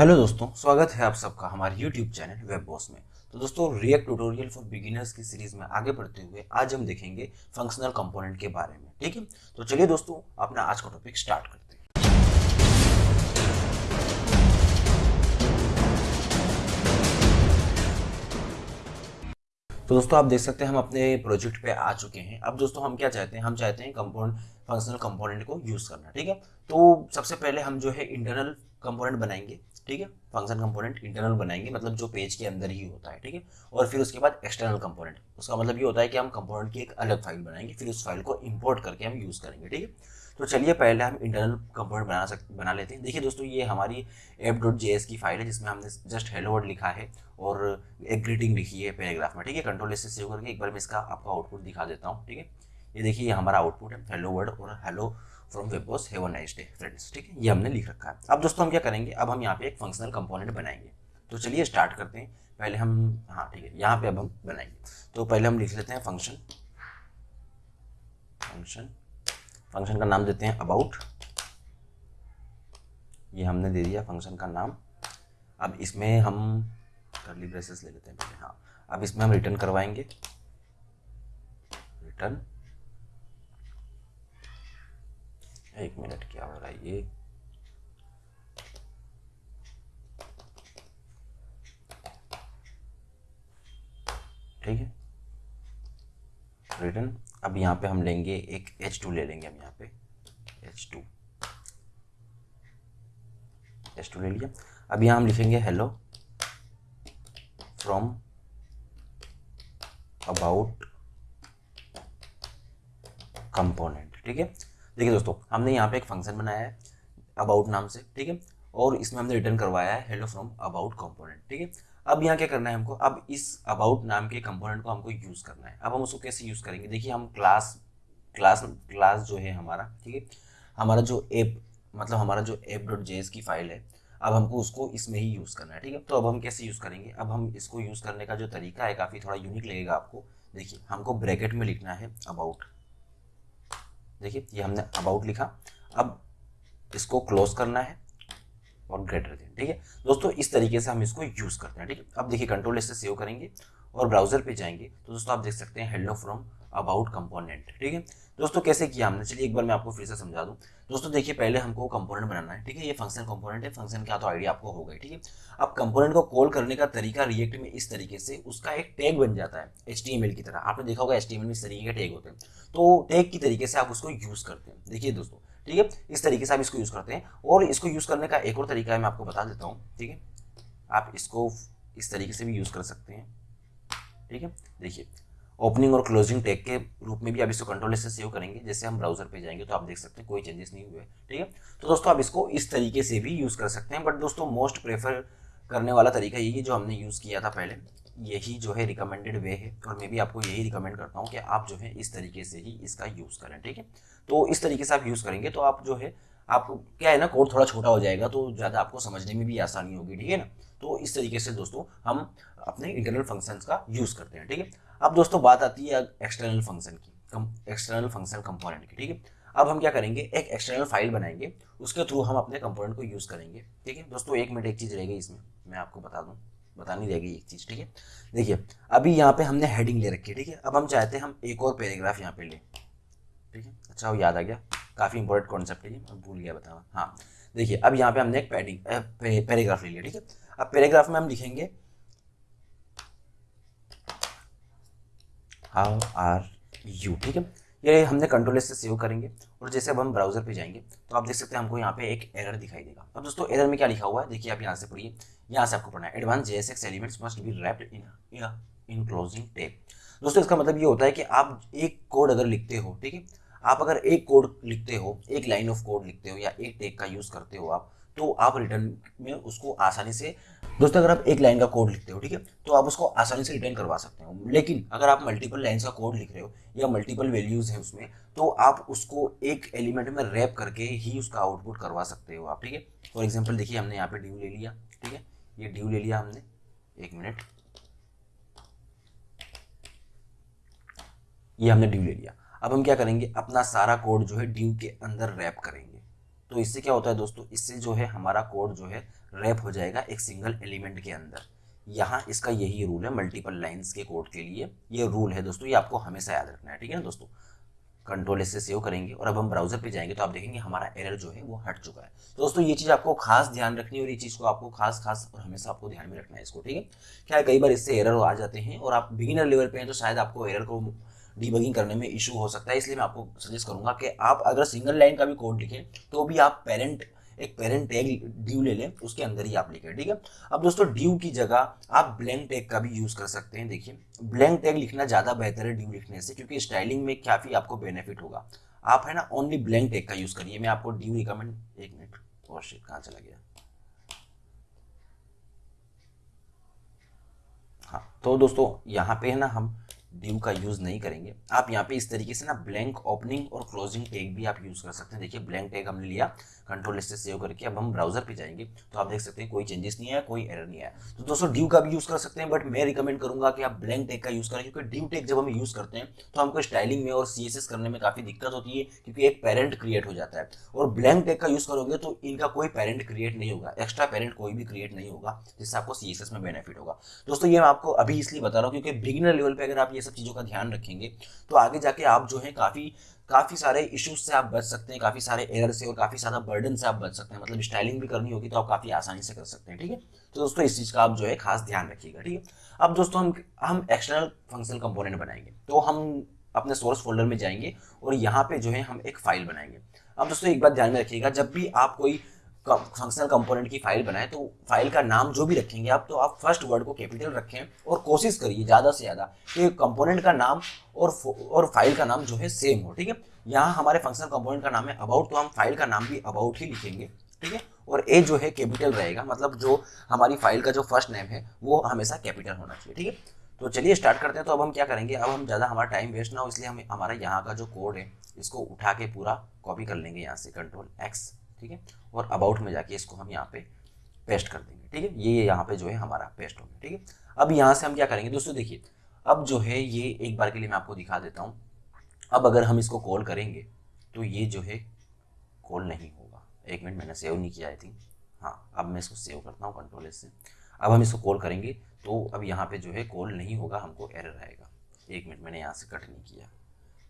Hello दोस्तों, स्वागत है आप सबका हमारे यूट्यूब चैनल वेब बॉस में। तो दोस्तों रिएक्ट ट्यूटोरियल फॉर बिगिनर्स की सीरीज़ में आगे बढ़ते हुए आज हम देखेंगे फंक्शनल कंपोनेंट के बारे में, ठीक है? तो चलिए दोस्तों, अपना आज का टॉपिक स्टार्ट करते हैं। तो दोस्तों, आप देख सकते हैं हम अपने प्रोजेक्ट पे आ चुके हैं। अब दोस्तों, हम क्या चाहते हैं? हम चाहते हैं कंपोनेंट फंक्शनल कंपोनेंट को यूज़ करना, ठीक है? तो सबसे पहले हम जो है इंटरनल कंपोनेंट बनाएँगे। ठीक है? फ़ंक्शन कंपोनेंट इंटरनल बनाएँगे मतलब जो पेज के अंदर ही होता है, ठीक है? और फिर उसके बाद एक्सटर्नल कंपोनेंट उसका मतलब ये होता है कि हम कंपोनेंट की एक अलग फ़ाइल बनाएँगे, फिर उस फ़ाइल को इंपोर्ट करके हम यूज़ करेंगे, ठीक है? तो चलिए पहले हम इंटरनल कंपोनेंट बना सकते बना लेते हैं। देखिए दोस्तों, ये हमारी एप डॉट जे की फ़ाइल है, जिसमें हमने जस्ट हेलो वर्ड लिखा है और एक ग्रीटिंग लिखी है पैराग्राफ में, ठीक है? कंट्रोल से सेव करके एक बार मैं इसका आपका आउटपुट दिखा देता हूँ, ठीक है? ये देखिए, ये हमारा आउटपुट है हेलो वर्ड और हेलो फ्रॉम वेबॉस have a nice day friends ठीक है? ये हमने लिख रखा है। अब दोस्तों, हम क्या करेंगे? अब हम यहाँ पे एक फंक्शनल कंपोनेंट बनाएँगे। तो चलिए स्टार्ट करते हैं। पहले हम हाँ ठीक है, यहाँ पे अब हम बनाएँगे। तो पहले हम लिख लेते हैं फ़ंक्शन फ़ंक्शन फ़ंक्शन का नाम देते हैं अबाउट ये हमने दे दिया फ़ंक्शन का नाम। अब इसमें हम करली ब्रेसेस ले लेते हैं पहले हाँ। अब इसमें हम रिटर्न करवाएँगे। रिटर्न एक मिनट, क्या हो रहा है ये? ठीक है। रिटर्न अब यहाँ पे हम लेंगे एक एच टू ले लेंगे हम यहाँ पे। एच टू एच टू ले लिया। अब यहाँ हम लिखेंगे हेलो फ्रॉम अबाउट कंपोनेंट ठीक है? देखिए दोस्तों, हमने यहाँ पे एक फ़ंक्शन बनाया है अबाउट नाम से, ठीक है? और इसमें हमने रिटर्न करवाया है हेलो फ्रॉम अबाउट कंपोनेंट ठीक है? अब यहाँ क्या करना है हमको? अब इस अबाउट नाम के कंपोनेंट को हमको यूज़ करना है। अब हम उसको कैसे यूज़ करेंगे? देखिए हम क्लास क्लास क्लास जो है हमारा, ठीक है? हमारा जो ऐप मतलब हमारा जो एप डॉट जे की फ़ाइल है, अब हमको उसको इसमें ही यूज़ करना है, ठीक है? तो अब हम कैसे यूज़ करेंगे? अब हम इसको यूज़ करने का जो तरीका है, काफ़ी थोड़ा यूनिक लगेगा आपको। देखिए, हमको ब्रैकेट में लिखना है अबाउट देखिए, ये हमने अबाउट लिखा। अब इसको क्लोज करना है और ग्रेटर देन ठीक है? दोस्तों, इस तरीके से हम इसको यूज़ करते हैं, ठीक है? अब देखिए कंट्रोल इससे सेव करेंगे और ब्राउज़र पे जाएँगे। तो दोस्तों, आप देख सकते हैं हेलो फ्रॉम अबाउट कंपोनेंट ठीक है? दोस्तों, कैसे किया हमने? चलिए एक बार मैं आपको फिर से समझा दूँ। दोस्तों, देखिए, पहले हमको कंपोनेंट बनाना है, ठीक है? ये फ़ंक्शन कंपोनेंट है। फ़ंक्शन का तो आइडिया आपको हो गई, ठीक है? अब कंपोनेंट को कॉल करने का तरीका रिएक्ट में इस तरीके से उसका एक टैग बन जाता है, HTML की तरह। आपने देखा होगा एच में इस तरीके के टैग होते हैं। तो टैग की तरीके से आप उसको यूज़ करते हैं। देखिए दोस्तों, ठीक है? इस तरीके से आप इसको यूज़ करते हैं और इसको यूज़ करने का एक और तरीका है मैं आपको बता देता हूँ, ठीक है? आप इसको इस तरीके से भी यूज़ कर सकते हैं, ठीक है? देखिए ओपनिंग और क्लोजिंग टैग के रूप में भी आप इसको कंट्रोल से सेव करेंगे, जैसे हम ब्राउज़र पे जाएँगे तो आप देख सकते हैं कोई चेंजेस नहीं हुए, ठीक है? तो दोस्तों, आप इसको इस तरीके से भी यूज़ कर सकते हैं बट दोस्तों मोस्ट प्रेफर करने वाला तरीका यही जो हमने यूज़ किया था पहले, यही जो है रिकमेंडेड वे है, और मैं भी आपको यही रिकमेंड करता हूँ कि आप जो है इस तरीके से ही इसका यूज़ करें, ठीक है? तो इस तरीके से आप यूज़ करेंगे तो आप जो है आप क्या है ना, कोड थोड़ा छोटा हो जाएगा तो ज़्यादा आपको समझने में भी आसानी होगी, ठीक है ना? तो इस तरीके से दोस्तों, हम अपने इंटरनल फ़ंक्शंस का यूज़ करते हैं, ठीक है? अब दोस्तों, बात आती है एक्सटर्नल फ़ंक्शन की एक्सटर्नल फ़ंक्शन कंपोनेंट की, ठीक है? अब हम क्या करेंगे, एक एक्सटर्नल फ़ाइल बनाएँगे, उसके थ्रू हम अपने कंपोनेंट को यूज़ करेंगे, ठीक है? दोस्तों, एक मिनट एक चीज़ रहेगी इसमें, मैं आपको बता दूँ, बतानी रहेगी एक चीज़, ठीक है? देखिए, अभी यहाँ पे हमने हेडिंग ले रखी है, ठीक है? अब हम चाहते हैं हम एक और पैराग्राफ यहाँ पे लें, ठीक है? अच्छा वो याद आ गया। काफ़ी इंपॉर्टेंट कॉन्सेप्ट है मैं भूल गया बताना। हाँ देखिए, अब यहाँ पे हमने एक पैडिंग पैराग्राफ ले लिया, ठीक है? अब पैराग्राफ में हम लिखेंगे हाउ आर यू ठीक है? ये हमने कंट्रोल से सेव करेंगे, और जैसे अब हम ब्राउज़र पे जाएँगे तो आप देख सकते हैं हमको यहाँ पे एक एरर दिखाई देगा। अब दोस्तों एरर में क्या लिखा हुआ है? देखिए, आप यहाँ से पढ़िए, यहाँ से आपको पढ़ना है advance J S X elements must be wrapped in in closing tape दोस्तों, इसका मतलब ये होता है कि आप एक कोड अगर लिखते हो, ठीक है आप अगर एक कोड लिखते हो, एक लाइन ऑफ़ कोड लिखते हो या एक टेक का यूज़ करते हो आप तो आप रिटर्न में उसको आसानी से, दोस्तों अगर आप एक लाइन का कोड लिखते हो, ठीक है तो आप उसको आसानी से रिटर्न करवा सकते हो। लेकिन अगर आप मल्टीपल लाइन्स का कोड लिख रहे हो या मल्टीपल वैल्यूज़ है उसमें तो आप उसको एक एलिमेंट में रैप करके ही उसका आउटपुट करवा सकते हो आप, ठीक है। फॉर एग्ज़ाम्पल देखिए, हमने यहाँ पे ड्यू ले लिया, ठीक है, ये ड्यू ले लिया हमने, एक मिनट। ये हमने ड्यू ले लिया। अब हम क्या करेंगे? अपना सारा कोड जो है ड्यू के अंदर रैप करेंगे। तो इससे क्या होता है दोस्तों? इससे जो है हमारा कोड जो है रैप हो जाएगा एक सिंगल एलिमेंट के अंदर। यहाँ इसका यही रूल है मल्टीपल लाइंस के कोड के लिए। ये रूल है दोस्तों, ये आपको हमेशा याद रखना है, ठीक है ना दोस्तों? कंट्रोल से सेव करेंगे और अब हम ब्राउज़र पे जाएँगे तो आप देखेंगे हमारा एरर जो है वो हट चुका है। तो दोस्तों, ये चीज़ आपको खास ध्यान रखनी है और ये चीज़ को आपको खास खास और हमेशा आपको ध्यान में रखना है इसको, ठीक है? क्या कई बार इससे एरर आ जाते हैं और आप बिगिनर लेवल पे हैं तो शायद आपको एरर को डीबगिंग करने में इशू हो सकता है, इसलिए मैं आपको सजेस्ट करूँगा कि आप अगर सिंगल लाइन का भी कोड लिखें तो भी आप पेरेंट एक पेरेंट टैग ड्यू ले लें, उसके अंदर ही आप लिखें, ठीक है? अब दोस्तों ड्यू की जगह आप ब्लैंक टैग का भी यूज़ कर सकते हैं, देखिए। ब्लैंक टैग लिखना ज़्यादा बेहतर है ड्यू लिखने से, क्योंकि स्टाइलिंग में काफ़ी आपको बेनिफिट होगा। आप है ना ओनली ब्लैंक टैग का यूज़ करिए। मैं आपको ड्यू रिकमेंड एक मिनट और शिट कहाँ चला गया? हाँ तो दोस्तों, यहाँ पे है ना, हम डिव का यूज़ नहीं करेंगे। आप यहाँ पे इस तरीके से ना ब्लैंक ओपनिंग और क्लोजिंग टैग भी आप यूज़ कर सकते हैं। देखिए ब्लैंक टैग हमने लिया कंट्रोल से सेव करके अब हम ब्राउज़र पे जाएँगे तो आप देख सकते हैं कोई चेंजेस नहीं आया, कोई एरर नहीं आया। तो दोस्तों ड्यू का भी यूज़ कर सकते हैं बट मैं रिकमेंड करूँगा कि आप ब्लैंक टैग का यूज़ करें, क्योंकि ड्यू टैग जब हम यूज़ करते हैं तो हमको स्टाइलिंग में और सीएसएस करने में काफ़ी दिक्कत होती है, क्योंकि एक पेरेंट क्रिएट हो जाता है। और ब्लैंक टैग का यूज़ करोगे तो इनका कोई पेरेंट क्रिएट नहीं होगा एक्स्ट्रा पेरेंट कोई भी क्रिएट नहीं होगा, जिससे आपको सीएसएस में बेनिफिट होगा। दोस्तों, ये मैं आपको अभी इसलिए बता रहा हूँ, क्योंकि बिगिनर लेवल पर अगर आप ये सब चीज़ों का ध्यान रखेंगे। तो आगे जाके आप जो है काफ़ी काफ़ी सारे इश्यूज़ से आप बच सकते हैं, काफ़ी सारे एरर से और काफ़ी सारा बर्डन से आप बच सकते हैं। मतलब स्टाइलिंग भी करनी होगी तो आप काफ़ी आसानी से कर सकते हैं, ठीक है? तो दोस्तों, इस चीज़ का आप जो है खास ध्यान रखिएगा, ठीक है? अब दोस्तों, हम हम एक्सटर्नल फंक्शनल कंपोनेंट बनाएँगे। तो हम अपने सोर्स फोल्डर में जाएँगे और यहाँ पे जो है हम एक फ़ाइल बनाएँगे। अब दोस्तों, एक बात ध्यान में रखिएगा, जब भी आप कोई फंक्शनल कंपोनेंट की फ़ाइल बनाए तो फ़ाइल का नाम जो भी रखेंगे आप तो आप फ़र्स्ट वर्ड को कैपिटल रखें और कोशिश करिए ज़्यादा से ज़्यादा कि कंपोनेंट का नाम और और फ़ाइल का नाम जो है सेम हो, ठीक है? यहाँ हमारे फंक्शनल कंपोनेंट का नाम है अबाउट तो हम फ़ाइल का नाम भी अबाउट ही लिखेंगे, ठीक है? और ए जो है कैपिटल रहेगा मतलब जो हमारी फ़ाइल का जो फ़र्स्ट नेम है, वो हमेशा कैपिटल होना चाहिए, ठीक है? तो चलिए स्टार्ट करते हैं तो अब हम क्या करेंगे? अब हम ज़्यादा हमारा टाइम वेस्ट ना हो, इसलिए हम हमारा यहाँ का जो कोड है, इसको उठा के पूरा कॉपी कर लेंगे यहाँ से कंट्रोल एक्स ठीक है? और अबाउट में जाके इसको हम यहाँ पे पेस्ट कर देंगे, ठीक है? ये यहाँ पे जो है हमारा पेस्ट हो गया, ठीक है? अब यहाँ से हम क्या करेंगे दोस्तों, देखिए, अब जो है ये एक बार के लिए मैं आपको दिखा देता हूँ। अब अगर हम इसको कॉल करेंगे तो ये जो है कॉल नहीं होगा। एक मिनट, मैंने सेव नहीं किया आई थिंक हाँ अब मैं इसको सेव करता हूँ कंट्रोल से। अब हम इसको कॉल करेंगे तो अब यहाँ पे जो है कॉल नहीं होगा, हमको एरर आएगा। एक मिनट, मैंने यहाँ से कट नहीं किया।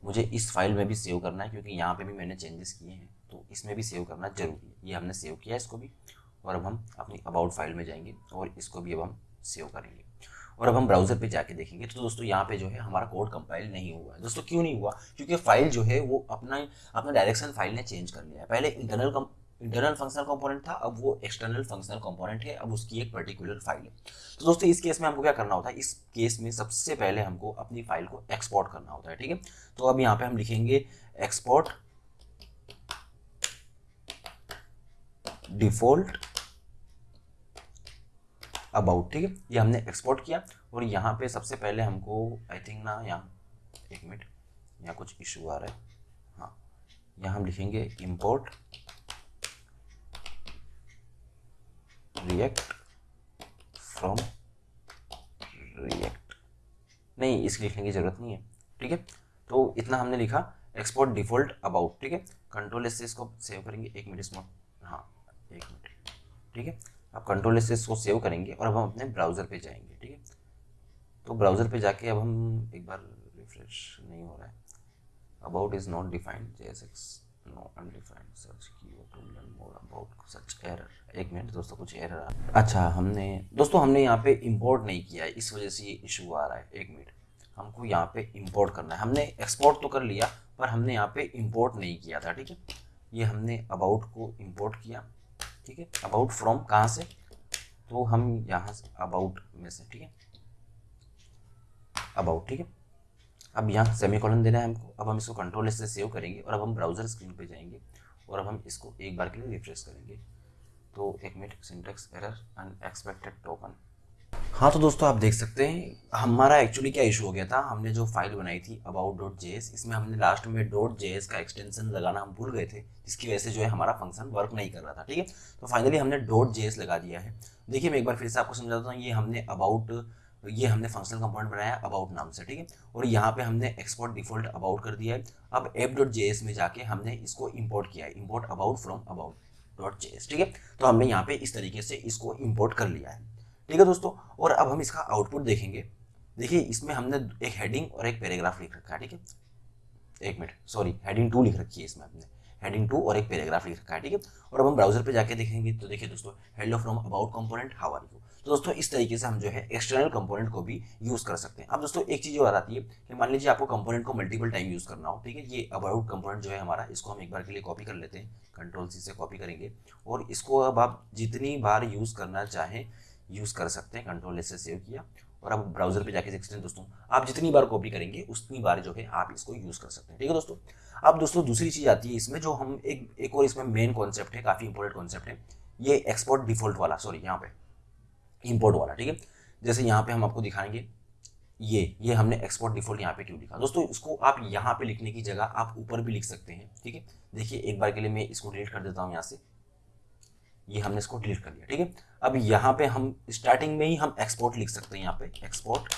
मुझे इस फ़ाइल में भी सेव करना है, क्योंकि यहाँ पे भी मैंने चेंजेस किए हैं तो इसमें भी सेव करना ज़रूरी है। ये हमने सेव किया इसको भी, और अब हम अपनी अबाउट फ़ाइल में जाएँगे, और इसको भी अब हम सेव करेंगे। और अब हम ब्राउज़र पे जाके देखेंगे। तो दोस्तों, यहाँ पे जो है हमारा कोड कंपाइल नहीं हुआ है। दोस्तों, क्यों नहीं हुआ? क्योंकि फ़ाइल जो है वो अपना अपना डायरेक्शन फ़ाइल ने चेंज कर लिया है। पहले इंटरनल इंटरनल फंक्शनल कंपोनेंट था, अब वो एक्सटर्नल फंक्शनल कंपोनेंट है, अब उसकी एक पर्टिकुलर फ़ाइल है। तो दोस्तों, इस केस में हमको क्या करना होता है? इस केस में सबसे पहले हमको अपनी फ़ाइल को एक्सपोर्ट करना होता है, ठीक है? तो अब यहाँ पे हम लिखेंगे एक्सपोर्ट डिफ़ॉल्ट अबाउट ठीक है? ये हमने एक्सपोर्ट किया और यहाँ पे सबसे पहले हमको आई थिंक ना, यहाँ, एक मिनट यहाँ कुछ इशू आ रहा है। हाँ यहाँ हम लिखेंगे इंपोर्ट रिएक्ट फ्रॉम रिएक्ट नहीं, इसके लिखने की ज़रूरत नहीं है, ठीक है? तो इतना हमने लिखा एक्सपोर्ट डिफ़ॉल्ट अबाउट ठीक है? कंट्रोल से इसको सेव करेंगे, एक मिनट इसमें। हाँ एक मिनट ठीक है? आप कंट्रोल से इसको सेव करेंगे और अब हम अपने ब्राउज़र पे जाएँगे, ठीक है? तो ब्राउज़र पे जाके अब हम एक बार रिफ्रेश नहीं हो रहा है। About is not defined J S X no undefined search key to learn more about such error एक मिनट दोस्तों, कुछ एरर आ अच्छा हमने, दोस्तों, हमने यहाँ पे इंपोर्ट नहीं किया है, इस वजह से ये इशू आ रहा है। एक मिनट हमको यहाँ पे इंपोर्ट करना है। हमने एक्सपोर्ट तो कर लिया, पर हमने यहाँ पे इंपोर्ट नहीं किया था, ठीक है? ये हमने अबाउट को इंपोर्ट किया, ठीक है? अबाउट फ्रॉम कहाँ से? तो हम यहाँ से अबाउट में से, ठीक है? अबाउट ठीक है? अब यहाँ सेमी कॉलन देना है हमको। अब हम इसको कंट्रोल से सेव करेंगे और अब हम ब्राउज़र स्क्रीन पे जाएँगे और अब हम इसको एक बार के लिए रिफ्रेश करेंगे। तो एक minute syntax error unexpected token हाँ तो दोस्तों, आप देख सकते हैं, हमारा एक्चुअली क्या इशू हो गया था? हमने जो फ़ाइल बनाई थी अबाउट डॉट जे इसमें हमने लास्ट में डॉट जे का एक्सटेंशन लगाना हम भूल गए थे, जिसकी वजह से जो है हमारा फ़ंक्शन वर्क नहीं कर रहा था, ठीक है? तो फाइनली हमने डॉट जे लगा दिया है। देखिए, मैं एक बार फिर से आपको समझाता हूँ, ये हमने अबाउट ये हमने फंक्शनल कंपोनेंट बनाया अबाउट नाम से, ठीक है? और यहाँ पे हमने एक्सपोर्ट डिफ़ॉल्ट अबाउट कर दिया है। अब एप डॉट जे में जाके हमने इसको इम्पोर्ट किया है। Import about from about dot J ठीक है? तो हमने यहाँ पे इस तरीके से इसको इम्पोर्ट कर लिया है। ठीक है दोस्तों? और अब हम इसका आउटपुट देखेंगे। देखिए, इसमें हमने एक हेडिंग और एक पैराग्राफ लिख रखा है, ठीक है? एक मिनट सॉरी हेडिंग टू लिख रखी है इसमें हमने। हेडिंग टू और एक पैराग्राफ लिख रखा है, ठीक है? और अब हम ब्राउज़र पे जाके देखेंगे। तो देखिए दोस्तों hello from about component how are you तो दोस्तों, इस तरीके से हम जो है एक्सटर्नल कंपोनेंट को भी यूज़ कर सकते हैं। अब दोस्तों, एक चीज़ और आती है कि मान लीजिए आपको कंपोनेंट को मल्टीपल टाइम यूज़ करना हो, ठीक है? ये अबाउट कंपोनेंट जो है हमारा, इसको हम एक बार के लिए कॉपी कर लेते हैं। कंट्रोल सी से कॉपी करेंगे। और इसको अब आप जितनी बार यूज़ करना चाहें यूज़ कर सकते हैं। कंट्रोल से सेव किया। और अब ब्राउज़र पे जाके देख दोस्तों, आप जितनी बार कॉपी करेंगे, उतनी बार जो है आप इसको यूज़ कर सकते हैं। ठीक है दोस्तों? अब दोस्तों, दूसरी चीज़ आती है इसमें, जो हम एक एक और इसमें मेन कॉन्सेप्ट है, काफ़ी इंपॉर्टेंट कॉन्सेप्ट है, ये एक्सपोर्ट डिफ़ॉल्ट वाला सॉरी यहाँ पे। इंपोर्ट वाला ठीक है? जैसे यहाँ पे हम आपको दिखाएँगे, ये ये हमने एक्सपोर्ट डिफ़ॉल्ट यहाँ पे क्यों लिखा? दोस्तों, इसको आप यहाँ पे लिखने की जगह आप ऊपर भी लिख सकते हैं, ठीक है? देखिए, एक बार के लिए मैं इसको डिलीट कर देता हूँ यहाँ से। ये हमने इसको डिलीट कर दिया, ठीक है? अब यहाँ पे हम स्टार्टिंग में ही हम एक्सपोर्ट लिख सकते हैं यहाँ पे एक्सपोर्ट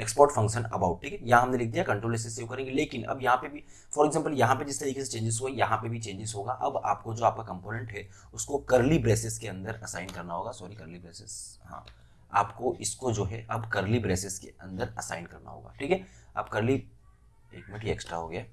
एक्सपोर्ट फ़ंक्शन अबाउट ठीक है? यहाँ हमने लिख दिया कंट्रोल से सेव करेंगे, लेकिन अब यहाँ पे भी फॉर एग्ज़ाम्पल यहाँ पे जिस तरीके से चेंजेस हुए, यहाँ पे भी चेंजेस होगा। अब आपको जो आपका कंपोनेंट है, उसको करली ब्रेसेस के अंदर असाइन करना होगा। सॉरी करली ब्रेसेस हाँ। आपको इसको जो है, अब करली ब्रेसेस के अंदर असाइन करना होगा, ठीक है? अब करली एक मिनट एक्स्ट्रा हो गया।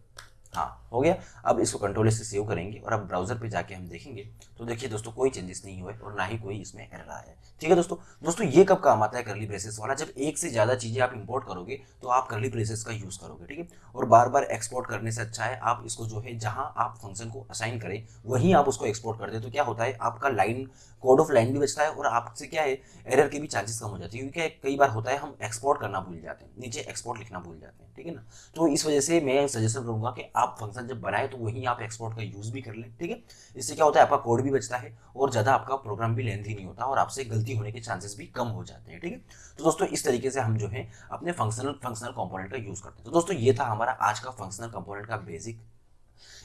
हाँ हो गया। अब इसको कंट्रोल से सेव करेंगे और अब ब्राउज़र पे जाके हम देखेंगे। तो देखिए दोस्तों, कोई चेंजेस नहीं हुए और ना ही कोई इसमें एरर आया है। ठीक है दोस्तों? दोस्तों, ये कब काम आता है करली ब्रेसेस वाला? जब एक से ज़्यादा चीज़ें आप इंपोर्ट करोगे तो आप करली ब्रेसेस का यूज़ करोगे, ठीक है? और बार बार एक्सपोर्ट करने से अच्छा है, आप इसको जो है, जहाँ आप फ़ंक्शन को असाइन करें, वहीं आप उसको एक्सपोर्ट कर दे। तो क्या होता है, आपका लाइन कोड ऑफ़ लाइन भी बचता है और आपसे क्या है एरर के भी चांसेस कम हो जाते हैं। क्योंकि कई बार होता है, हम एक्सपोर्ट करना भूल जाते हैं, नीचे एक्सपोर्ट लिखना भूल जाते हैं, ठीक है ना? तो इस वजह से मैं सजेशन करूँगा कि आप फ़ंक्शन जब बनाए तो वहीं आप एक्सपोर्ट का यूज़ भी कर लें, ठीक है? इससे क्या होता है, आपका कोड भी बचता है और ज़्यादा आपका प्रोग्राम भी लेंथी नहीं होता और आपसे गलती होने के चांसेस भी कम हो जाते हैं, ठीक है? तो दोस्तों, इस तरीके से हम जो है, अपने फंक्शनल फंक्शनल कंपोनेंट का यूज़ करते हैं। तो दोस्तों, ये था हमारा आज का फंक्शनल कंपोनेंट का बेसिक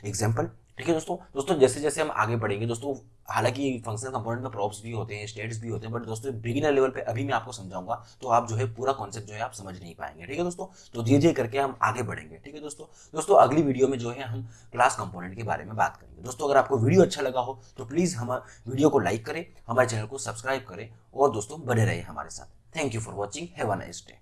एग्ज़ाम्पल ठीक है दोस्तों दोस्तों जैसे जैसे हम आगे बढ़ेंगे, दोस्तों, हालाँकि फंक्शनल कंपोनेंट में प्रॉप्स भी होते हैं स्टेट्स भी होते हैं बट दोस्तों बिगिनर लेवल पे अभी मैं आपको समझाऊँगा तो आप जो है पूरा कॉन्सेप्ट जो है आप समझ नहीं पाएँगे, ठीक है दोस्तों? तो धीरे धीरे करके हम आगे बढ़ेंगे, ठीक है दोस्तों? दोस्तों, अगली वीडियो में जो है हम क्लास कंपोनेंट के बारे में बात करेंगे। दोस्तों, अगर आपको वीडियो अच्छा लगा हो तो प्लीज़ हम वीडियो को लाइक करें, हमारे चैनल को सब्सक्राइब करें और दोस्तों, बने रहे हमारे साथ। Thank you for watching have a nice day